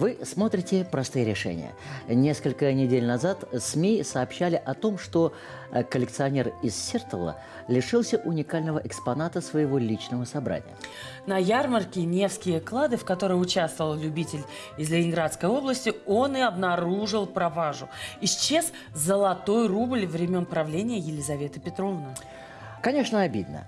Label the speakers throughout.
Speaker 1: Вы смотрите «Простые решения». Несколько недель назад СМИ сообщали о том, что э, коллекционер из Сертола лишился уникального экспоната своего личного собрания.
Speaker 2: На ярмарке «Невские клады», в которой участвовал любитель из Ленинградской области, он и обнаружил пропажу. Исчез золотой рубль времен правления Елизаветы Петровны.
Speaker 1: Конечно, обидно.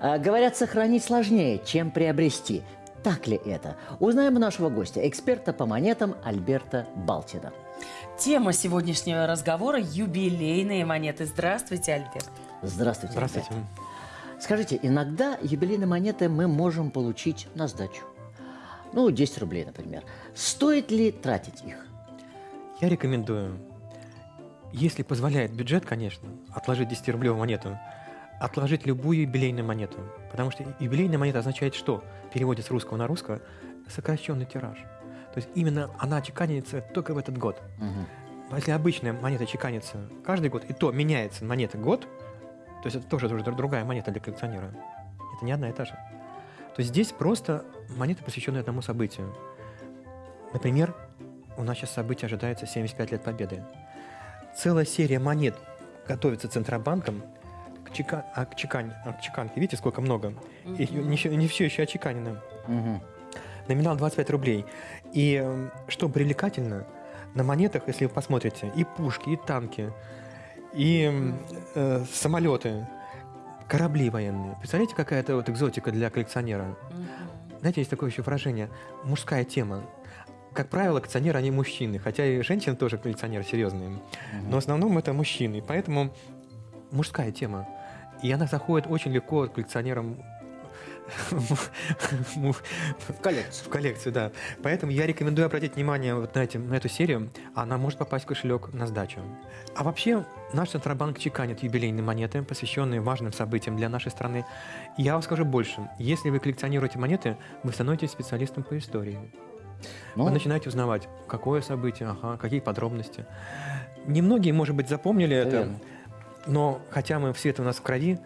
Speaker 1: А, Говорят, сохранить сложнее, чем приобрести. Так ли это? Узнаем у нашего гостя, эксперта по монетам Альберта Балтина.
Speaker 2: Тема сегодняшнего разговора – юбилейные монеты. Здравствуйте, Альберт.
Speaker 1: Здравствуйте.
Speaker 3: Здравствуйте.
Speaker 1: Альберт. Скажите, иногда юбилейные монеты мы можем получить на сдачу. Ну, 10 рублей, например. Стоит ли тратить их?
Speaker 3: Я рекомендую, если позволяет бюджет, конечно, отложить 10-рублевую монету, отложить любую юбилейную монету. Потому что юбилейная монета означает что? В переводе с русского на русского сокращенный тираж. То есть именно она чеканится только в этот год. А Если обычная монета чеканится каждый год, и то меняется монета год, то есть это тоже, тоже другая монета для коллекционера. Это не одна и та же. То есть здесь просто монета, посвященная одному событию. Например, у нас сейчас событие ожидается 75 лет Победы. Целая серия монет готовится Центробанком к, чека... а, к, чекань... а, к чеканке. Видите, сколько много? И не, не все еще очеканено.
Speaker 1: Мгм.
Speaker 3: Номинал 25 рублей. И э, что привлекательно, на монетах, если вы посмотрите, и пушки, и танки, и э, самолеты, корабли военные. Представляете, какая это вот экзотика для коллекционера? Знаете, есть такое еще выражение «мужская тема». Как правило, коллекционеры, они мужчины, хотя и женщины тоже коллекционеры серьезные. Но в основном это мужчины, поэтому мужская тема. И она заходит очень легко коллекционерам
Speaker 1: В коллекцию.
Speaker 3: в коллекцию, да. Поэтому я рекомендую обратить внимание вот на, эти, на эту серию. Она может попасть в кошелек на сдачу. А вообще, наш Центробанк чеканит юбилейные монеты, посвященные важным событиям для нашей страны. И я вам скажу больше. Если вы коллекционируете монеты, вы становитесь специалистом по истории.
Speaker 1: Ну,
Speaker 3: Вы начинаете узнавать, какое событие, ага, какие подробности. Немногие, может быть, запомнили это,
Speaker 1: верно.
Speaker 3: Но хотя мы все это у нас в крови,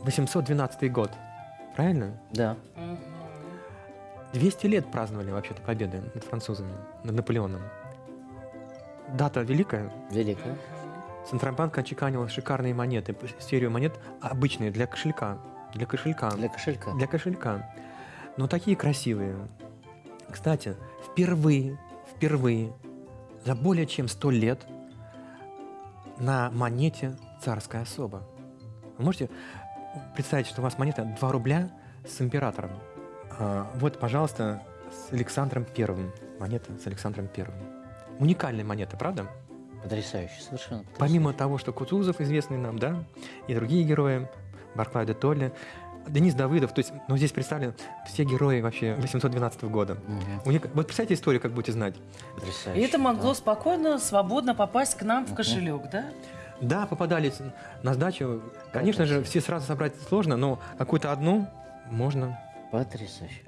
Speaker 3: 812 год, правильно?
Speaker 1: да.
Speaker 3: 200 лет праздновали вообще-то победы над французами, над Наполеоном. Дата великая.
Speaker 1: Великая.
Speaker 3: Центробанк отчеканил шикарные монеты, серию монет обычные для кошелька. Для кошелька.
Speaker 1: Для кошелька.
Speaker 3: Для кошелька. Но такие красивые. Кстати, впервые, впервые за более чем 100 лет на монете царская особа. Вы можете представить, что у вас монета 2 рубля с императором. А, вот, пожалуйста, с Александром Первым. Монета с Александром Первым. Уникальная монета, правда?
Speaker 1: Потрясающе, совершенно. потрясающе.
Speaker 3: Помимо того, что Кутузов известный нам, да, и другие герои, Барклай де Толли, Денис Давыдов, то есть, ну, здесь представлены все герои вообще 812 года.
Speaker 1: Мгм.
Speaker 3: Уника- Вот представьте историю, как будете знать.
Speaker 1: Потрясающе.
Speaker 2: И это могло
Speaker 1: да.
Speaker 2: спокойно, свободно попасть к нам в кошелек, да?
Speaker 3: Да, попадали на сдачу. Конечно же, все сразу собрать сложно, но какую-то одну можно.
Speaker 1: Потрясающе.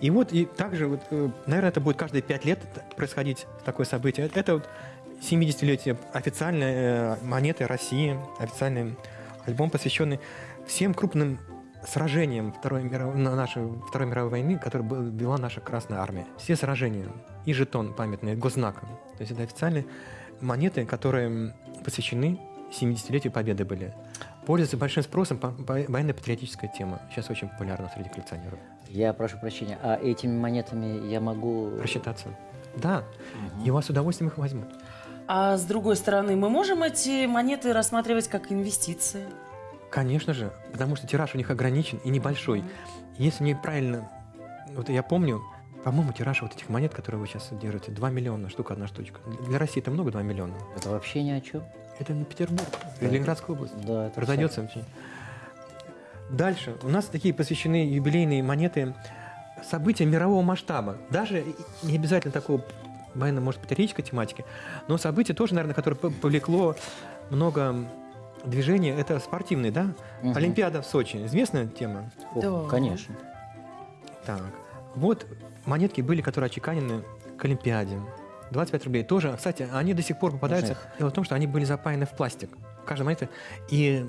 Speaker 3: И вот, и также, вот, э, наверное, это будет каждые пять лет происходить такое событие. Это- Это вот 70-летие официальной э, монеты России, официальный альбом, посвященный всем крупным сражениям Второй мировой, на нашей Второй мировой войны, которые был- вела наша Красная Армия. Все сражения. И жетон памятный, госзнаком. То есть это официальные монеты, которые посвящены 70-летию Победы были. Пользуется большим спросом по- по- военно-патриотическая тема. Сейчас очень популярна среди коллекционеров.
Speaker 1: Я прошу прощения, а этими монетами я могу...
Speaker 3: Рассчитаться. Да, и у вас с удовольствием их возьмут.
Speaker 2: А с другой стороны, мы можем эти монеты рассматривать как инвестиции?
Speaker 3: Конечно же, потому что тираж у них ограничен и небольшой. Если неправильно, вот я помню, по-моему, тираж вот этих монет, которые вы сейчас держите, 2 миллиона, штука одна штучка. Для России это много 2 миллиона.
Speaker 1: Это вообще ни о чем.
Speaker 3: Это не Петербург,
Speaker 1: Да.
Speaker 3: Ленинградская область.
Speaker 1: Да, это
Speaker 3: Разойдется очень. Дальше. У нас такие посвящены юбилейные монеты событиям мирового масштаба. Даже не обязательно такого военно, может, патриотической тематики, но событие тоже, наверное, которое повлекло много движения, это спортивные, да?
Speaker 1: Мгм.
Speaker 3: Олимпиада в Сочи. Известная тема?
Speaker 1: О,
Speaker 2: Да.
Speaker 1: Конечно.
Speaker 3: Так. Вот монетки были, которые отчеканены к Олимпиаде. 25 рублей тоже. Кстати, они до сих пор попадаются.
Speaker 1: Можно
Speaker 3: Дело в том, что они были запаяны в пластик. Каждая монета. И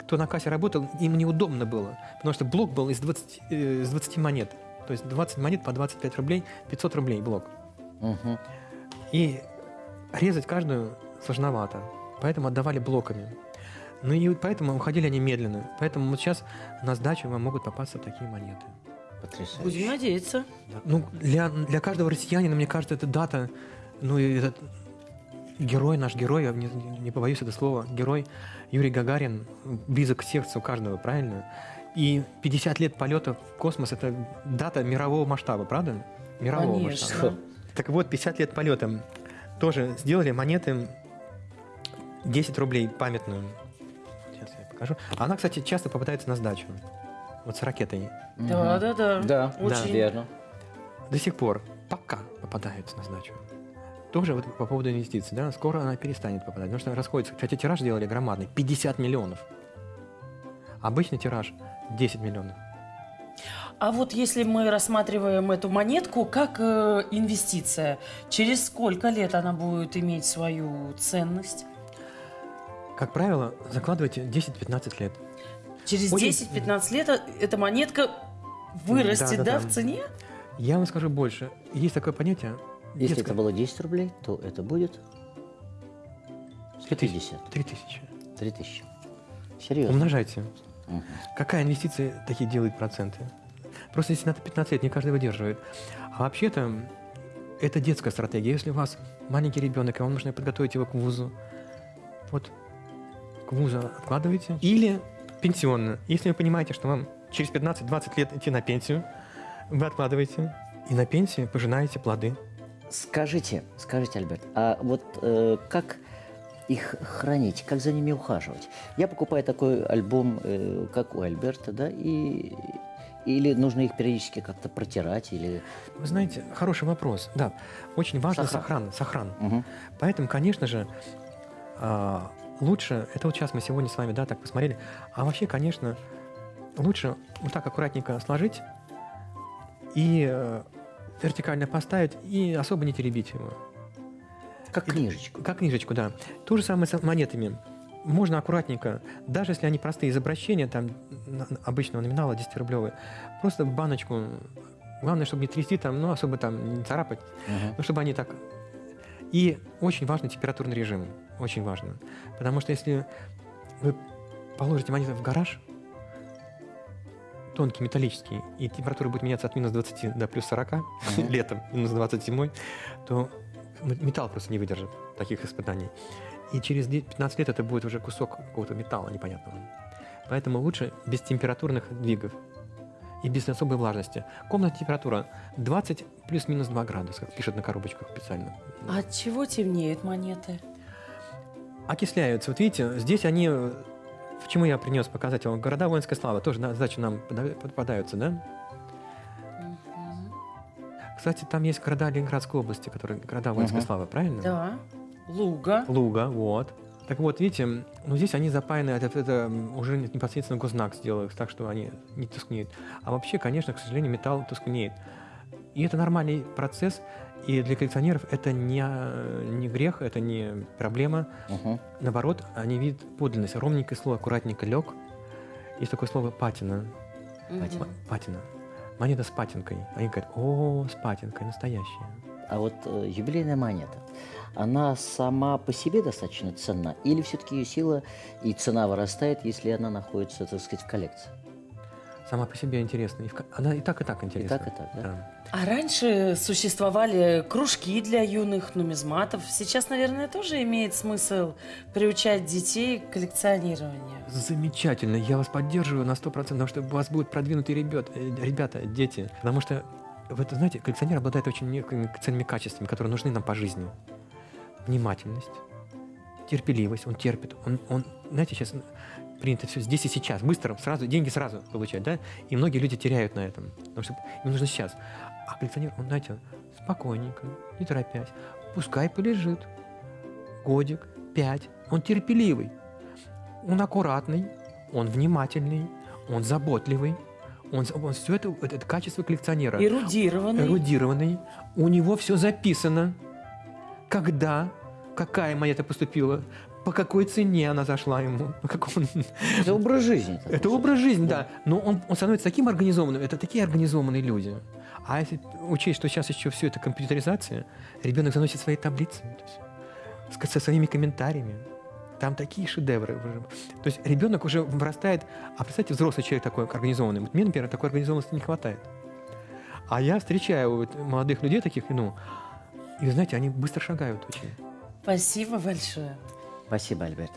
Speaker 3: кто на кассе работал, им неудобно было. Потому что блок был из 20, э, из 20 монет. То есть 20 монет по 25 рублей, 500 рублей блок.
Speaker 1: Мгм.
Speaker 3: И резать каждую сложновато. Поэтому отдавали блоками. Ну и поэтому уходили они медленно. Поэтому вот сейчас на сдачу вам могут попасться такие монеты.
Speaker 1: Потрясающе.
Speaker 2: Будем надеяться.
Speaker 3: Ну, для, для каждого россиянина, мне кажется, эта дата, ну этот герой, наш герой, я не, не побоюсь это слова, герой Юрий Гагарин близок к сердцу каждого, правильно? И 50 лет полета в космос – это дата мирового масштаба, правда? Мирового масштаба.
Speaker 2: Конечно.
Speaker 3: Так вот, 50 лет полета тоже сделали монеты 10 рублей памятную. Сейчас я покажу. Она, кстати, часто попадается на сдачу. Вот с ракетой.
Speaker 2: Да, да, да.
Speaker 1: Да,
Speaker 2: Очень.
Speaker 1: верно.
Speaker 3: До сих пор пока попадается на сдачу. Тоже вот по поводу инвестиций, да, скоро она перестанет попадать, потому что расходится. Кстати, тираж делали громадный, 50 миллионов. Обычный тираж 10 миллионов.
Speaker 2: А вот если мы рассматриваем эту монетку как э, инвестиция, через сколько лет она будет иметь свою ценность?
Speaker 3: Как правило, закладывайте 10-15 лет.
Speaker 2: Через
Speaker 3: Очень-
Speaker 2: 10-15 лет э- эта монетка вырастет, да,
Speaker 3: Да-да-да.
Speaker 2: в цене?
Speaker 3: Я вам скажу больше. Есть такое понятие.
Speaker 1: Если
Speaker 3: детское-
Speaker 1: это было 10 рублей, то это будет 150.
Speaker 3: 3000.
Speaker 1: 3000. Серьезно.
Speaker 3: Умножайте.
Speaker 1: Мгм.
Speaker 3: Какая инвестиция такие делает проценты? Просто если надо 15 лет, не каждый выдерживает. А вообще-то это детская стратегия. Если у вас маленький ребенок, и вам нужно подготовить его к вузу, вот к вузу откладываете. Или пенсионно. Если вы понимаете, что вам через 15-20 лет идти на пенсию, вы откладываете. И на пенсии пожинаете плоды.
Speaker 1: Скажите, скажите, Альберт, а вот э, как их хранить, как за ними ухаживать? Я покупаю такой альбом, э, как у Альберта, да, и или нужно их периодически как-то протирать, или...
Speaker 3: Вы знаете, хороший вопрос. Да, очень важно
Speaker 1: Сохран.
Speaker 3: сохран. Сохран.
Speaker 1: Мгм.
Speaker 3: Поэтому, конечно же, а, лучше, это вот сейчас мы сегодня с вами, да, так посмотрели, а вообще, конечно, лучше вот так аккуратненько сложить и э, вертикально поставить и особо не теребить его.
Speaker 1: Как книжечку.
Speaker 3: Как книжечку, да. То же самое с монетами. Можно аккуратненько, даже если они простые из обращения, там обычного номинала 10-рублевые, просто в баночку. Главное, чтобы не трясти там, ну, особо там не царапать,
Speaker 1: Мгм.
Speaker 3: ну, чтобы они так... И очень важный температурный режим. Очень важно. Потому что если вы положите монету в гараж, тонкий, металлический, и температура будет меняться от минус 20 до плюс 40
Speaker 1: Мгм.
Speaker 3: летом, минус 20 зимой, то металл просто не выдержит таких испытаний. И через де- 15 лет это будет уже кусок какого-то металла непонятного. Поэтому лучше без температурных двигов и без особой влажности. Комнатная температура 20 плюс-минус 2 градуса, как пишут на коробочках специально.
Speaker 2: А от чего темнеют монеты?
Speaker 3: Окисляются. Вот видите, здесь они... э, Почему я принес показать вам? Города воинской славы тоже на задачу нам попадаются, да? Кстати, там есть города Ленинградской области, которые города воинской
Speaker 1: Мгм.
Speaker 3: славы, правильно?
Speaker 2: Да. Луга.
Speaker 3: Луга, вот. Так вот, видите, ну здесь они запаяны, это, это уже непосредственно гознак сделал, их так что они не тускнеют. А вообще, конечно, к сожалению, металл тускнеет. И это нормальный процесс, и для коллекционеров это не, э, не грех, это не проблема.
Speaker 1: Мгм.
Speaker 3: Наоборот, они видят подлинность. Ровненькое слово, аккуратненько лег. Есть такое слово патина. М- Патина. Монета с патинкой. Они говорят, о, с патинкой, настоящая.
Speaker 1: А вот э, юбилейная монета, она сама по себе достаточно ценна? Или все-таки ее сила и цена вырастает, если она находится, так сказать, в коллекции?
Speaker 3: Сама по себе интересна. И в Она и так, и так интересна.
Speaker 1: так, и так, да?
Speaker 2: А раньше существовали кружки для юных нумизматов. Сейчас, наверное, тоже имеет смысл приучать детей к коллекционированию.
Speaker 3: Замечательно, я вас поддерживаю на 100%, потому что у вас будут продвинутые ребят, э, ребята, дети. Потому что, вы это знаете, коллекционер обладает очень некими ценными качествами, которые нужны нам по жизни. Внимательность, терпеливость, он терпит. Он, он знаете, сейчас принято все здесь и сейчас, быстро, сразу, деньги сразу получать, да? И многие люди теряют на этом, потому что им нужно сейчас. А коллекционер, он, знаете, спокойненько, не торопясь, пускай полежит годик, пять, он терпеливый. Он аккуратный, он внимательный, он заботливый. Он, он все это, это, это качество коллекционера.
Speaker 2: Эрудированный.
Speaker 3: Эрудированный. У него все записано. Когда, какая монета поступила, по какой цене она зашла ему. Как он-
Speaker 1: Это образ жизни.
Speaker 3: Это образ жизни, да. Но он, он становится таким организованным. Это такие организованные люди. А если учесть, что сейчас еще все это компьютеризация, ребенок заносит свои таблицы есть, с- со своими комментариями. Там такие шедевры. уже. То есть ребенок уже вырастает, а представьте, взрослый человек такой организованный. Вот мне, например, такой организованности не хватает. А я встречаю вот молодых людей таких, ну, и вы знаете, они быстро шагают очень.
Speaker 2: Спасибо большое.
Speaker 1: Спасибо, Альберт.